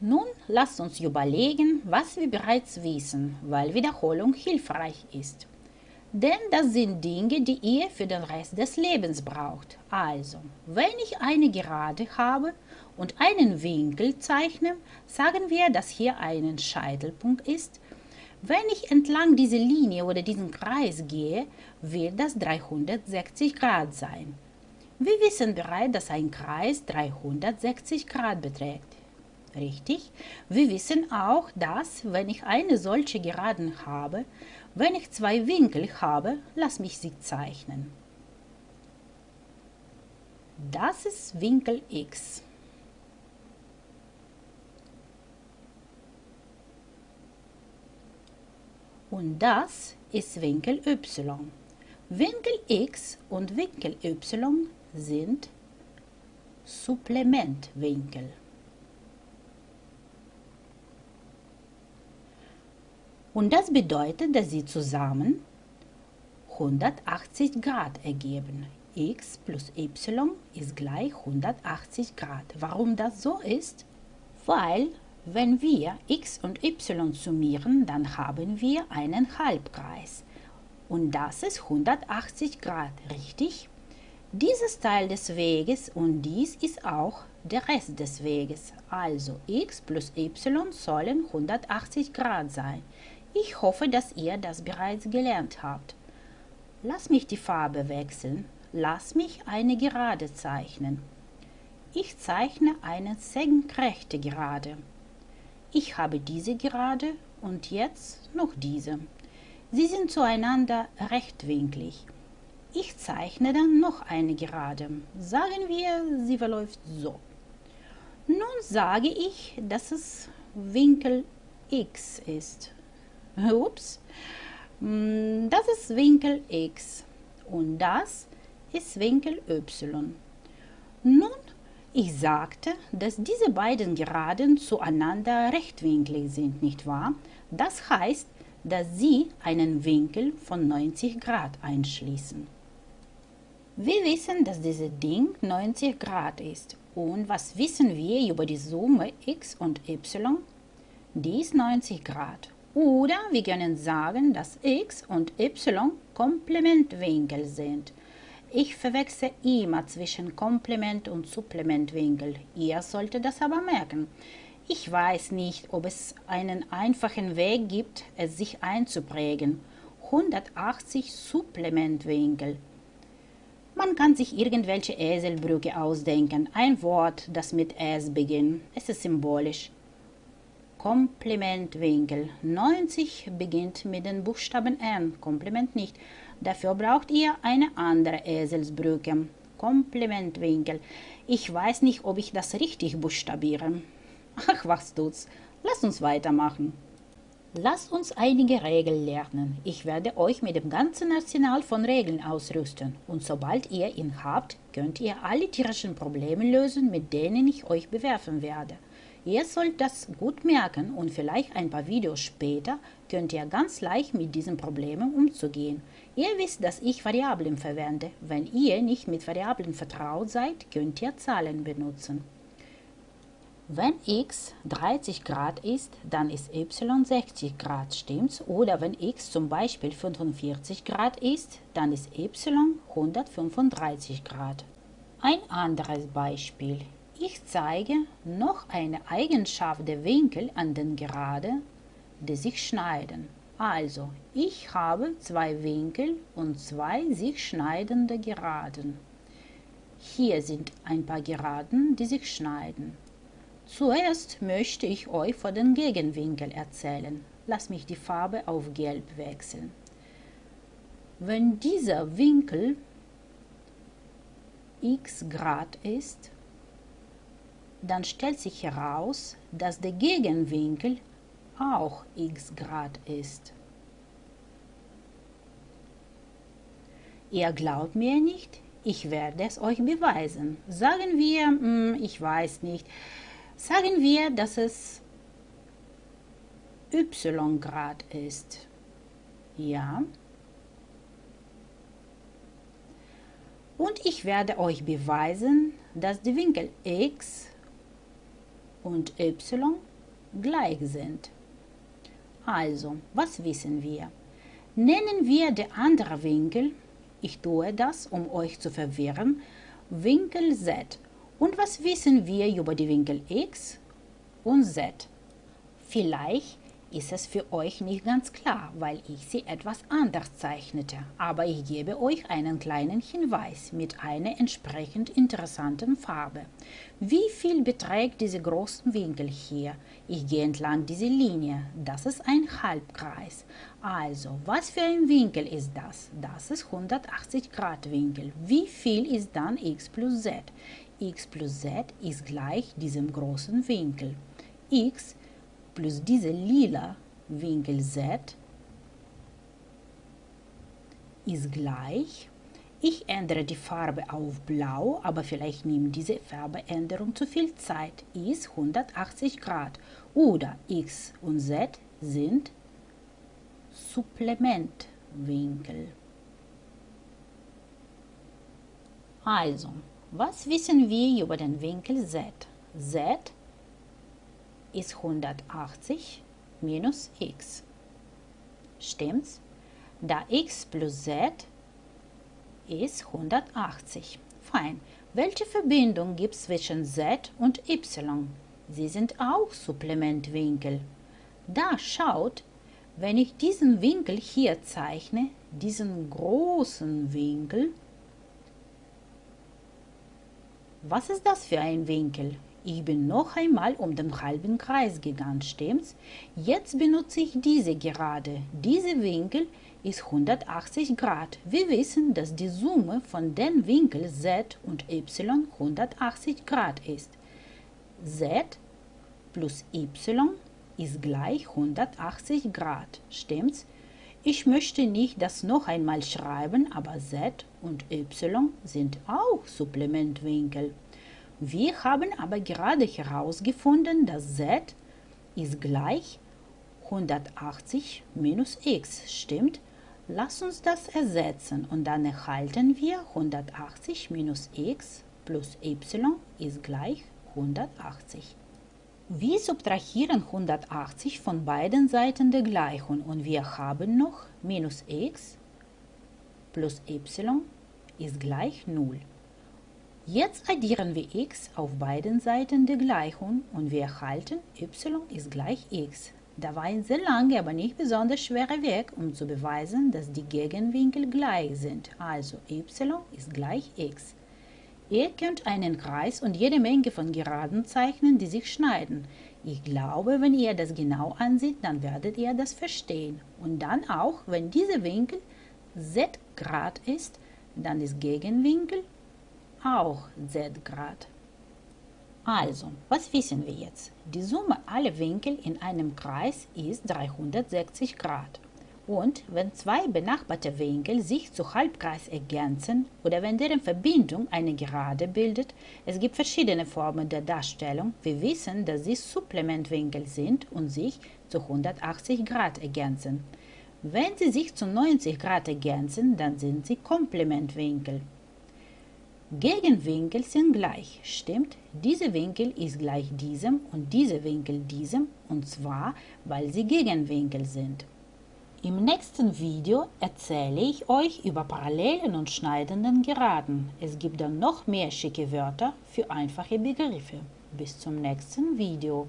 Nun lasst uns überlegen, was wir bereits wissen, weil Wiederholung hilfreich ist. Denn das sind Dinge, die ihr für den Rest des Lebens braucht. Also, wenn ich eine Gerade habe und einen Winkel zeichne, sagen wir, dass hier ein Scheitelpunkt ist. Wenn ich entlang dieser Linie oder diesen Kreis gehe, wird das 360 Grad sein. Wir wissen bereits, dass ein Kreis 360 Grad beträgt. Richtig? Wir wissen auch, dass, wenn ich eine solche Geraden habe, wenn ich zwei Winkel habe, lass mich sie zeichnen. Das ist Winkel x. Und das ist Winkel y. Winkel x und Winkel y sind Supplementwinkel. Und das bedeutet, dass sie zusammen 180 Grad ergeben. x plus y ist gleich 180 Grad. Warum das so ist? Weil, wenn wir x und y summieren, dann haben wir einen Halbkreis. Und das ist 180 Grad, richtig? Dieses Teil des Weges und dies ist auch der Rest des Weges. Also x plus y sollen 180 Grad sein. Ich hoffe, dass ihr das bereits gelernt habt. Lass mich die Farbe wechseln. Lass mich eine Gerade zeichnen. Ich zeichne eine senkrechte Gerade. Ich habe diese Gerade und jetzt noch diese. Sie sind zueinander rechtwinklig. Ich zeichne dann noch eine Gerade. Sagen wir, sie verläuft so. Nun sage ich, dass es Winkel x ist. Ups. Mm, das ist Winkel x und das ist Winkel y. Nun, ich sagte, dass diese beiden Geraden zueinander rechtwinklig sind, nicht wahr? Das heißt, dass sie einen Winkel von 90 Grad einschließen. Wir wissen, dass dieses Ding 90 Grad ist. Und was wissen wir über die Summe x und y? Die ist 90 Grad. Oder wir können sagen, dass x und y Komplementwinkel sind. Ich verwechsel immer zwischen Komplement und Supplementwinkel. Ihr solltet das aber merken. Ich weiß nicht, ob es einen einfachen Weg gibt, es sich einzuprägen. 180 Supplementwinkel. Man kann sich irgendwelche Eselbrücke ausdenken. Ein Wort, das mit S beginnt. Es ist symbolisch. Komplementwinkel. 90 beginnt mit den Buchstaben N, Komplement nicht. Dafür braucht ihr eine andere Eselsbrücke. Komplementwinkel. Ich weiß nicht, ob ich das richtig buchstabiere. Ach, was tut's. Lasst uns weitermachen. Lasst uns einige Regeln lernen. Ich werde euch mit dem ganzen Arsenal von Regeln ausrüsten. Und sobald ihr ihn habt, könnt ihr alle tierischen Probleme lösen, mit denen ich euch bewerfen werde. Ihr sollt das gut merken und vielleicht ein paar Videos später könnt ihr ganz leicht mit diesen Problemen umzugehen. Ihr wisst, dass ich Variablen verwende. Wenn ihr nicht mit Variablen vertraut seid, könnt ihr Zahlen benutzen. Wenn x 30 Grad ist, dann ist y 60 Grad, stimmt's? Oder wenn x zum Beispiel 45 Grad ist, dann ist y 135 Grad. Ein anderes Beispiel. Ich zeige noch eine Eigenschaft der Winkel an den Gerade, die sich schneiden. Also, ich habe zwei Winkel und zwei sich schneidende Geraden. Hier sind ein paar Geraden, die sich schneiden. Zuerst möchte ich euch von den Gegenwinkel erzählen. Lass mich die Farbe auf Gelb wechseln. Wenn dieser Winkel x Grad ist, dann stellt sich heraus, dass der Gegenwinkel auch x Grad ist. Ihr glaubt mir nicht? Ich werde es euch beweisen. Sagen wir, hm, ich weiß nicht, sagen wir, dass es y Grad ist. Ja. Und ich werde euch beweisen, dass die Winkel x und y gleich sind. Also, was wissen wir? Nennen wir den anderen Winkel, ich tue das, um euch zu verwirren, Winkel z. Und was wissen wir über die Winkel x und z? Vielleicht ist es für euch nicht ganz klar, weil ich sie etwas anders zeichnete, aber ich gebe euch einen kleinen Hinweis mit einer entsprechend interessanten Farbe. Wie viel beträgt dieser große Winkel hier? Ich gehe entlang dieser Linie. Das ist ein Halbkreis. Also, was für ein Winkel ist das? Das ist 180 Grad Winkel. Wie viel ist dann x plus z? x plus z ist gleich diesem großen Winkel. x plus diese lila Winkel Z ist gleich. Ich ändere die Farbe auf blau, aber vielleicht nimmt diese Farbeänderung zu viel Zeit, ist 180 Grad. Oder x und z sind Supplementwinkel. Also, was wissen wir über den Winkel z? z ist 180 minus x. Stimmt's? Da x plus z ist 180. Fein. Welche Verbindung gibt es zwischen z und y? Sie sind auch Supplementwinkel. Da schaut, wenn ich diesen Winkel hier zeichne, diesen großen Winkel, was ist das für ein Winkel? Ich bin noch einmal um den halben Kreis gegangen, stimmt's? Jetzt benutze ich diese gerade. Dieser Winkel ist 180 Grad. Wir wissen, dass die Summe von den Winkeln z und y 180 Grad ist. z plus y ist gleich 180 Grad, stimmt's? Ich möchte nicht das noch einmal schreiben, aber z und y sind auch Supplementwinkel. Wir haben aber gerade herausgefunden, dass z ist gleich 180 minus x, stimmt? Lass uns das ersetzen und dann erhalten wir 180 minus x plus y ist gleich 180. Wir subtrahieren 180 von beiden Seiten der Gleichung und wir haben noch minus x plus y ist gleich 0. Jetzt addieren wir x auf beiden Seiten der Gleichung und wir erhalten y ist gleich x. Da war ein sehr langer, aber nicht besonders schwerer Weg, um zu beweisen, dass die Gegenwinkel gleich sind. Also y ist gleich x. Ihr könnt einen Kreis und jede Menge von Geraden zeichnen, die sich schneiden. Ich glaube, wenn ihr das genau ansieht, dann werdet ihr das verstehen. Und dann auch, wenn dieser Winkel z Grad ist, dann ist Gegenwinkel auch z Grad. Also, was wissen wir jetzt? Die Summe aller Winkel in einem Kreis ist 360 Grad. Und wenn zwei benachbarte Winkel sich zu Halbkreis ergänzen oder wenn deren Verbindung eine Gerade bildet, es gibt verschiedene Formen der Darstellung. Wir wissen, dass sie Supplementwinkel sind und sich zu 180 Grad ergänzen. Wenn sie sich zu 90 Grad ergänzen, dann sind sie Komplementwinkel. Gegenwinkel sind gleich, stimmt? Dieser Winkel ist gleich diesem und dieser Winkel diesem, und zwar, weil sie Gegenwinkel sind. Im nächsten Video erzähle ich euch über parallelen und schneidenden Geraden. Es gibt dann noch mehr schicke Wörter für einfache Begriffe. Bis zum nächsten Video.